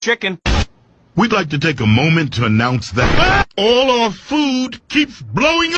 chicken. We'd like to take a moment to announce that all our food keeps blowing up.